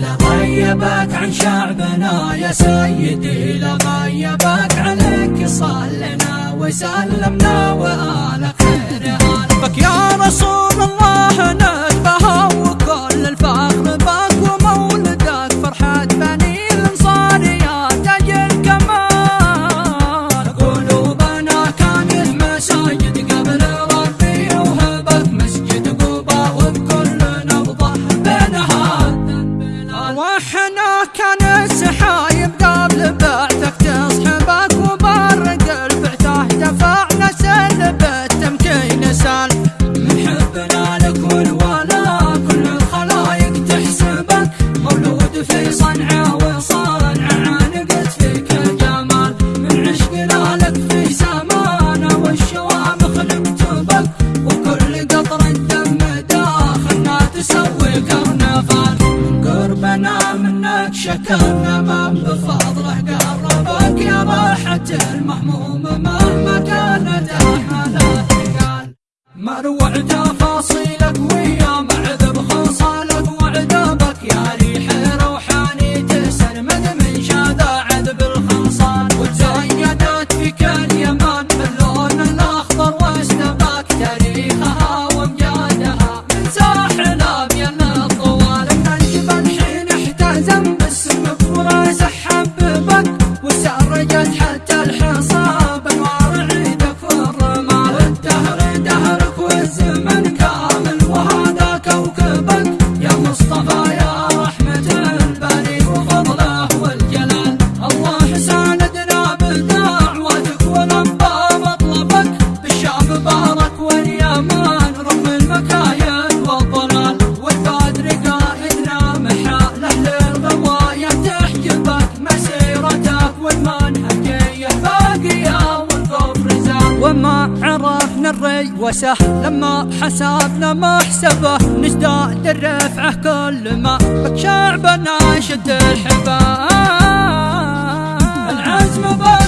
لغيبك عن شعبنا يا سيدي لغيبك عليك صلنا وسلمنا وآل وحنا كان السحايب قبل بعثك تصحبك وبرق البعثة دفعنا سلب التمكين سال من حبنا لك والولا كل الخلايق تحسبك. مولود في صنعاء وصانعة عانقت فيك الجمال. من عشقنا لك في سمانة والشوامخ نكتبك وكل قطر الدم داخلنا تسوي كرنفال شكرنا من بفضله قربك يا راحة المحموم مهما كانت أحمالك قال مروع تفاصيلك ويا معذب الري وسهل لما حسبنا محسبه نزداد الرفعة كل ما. بك شعبنا شد الحبال. العزم باك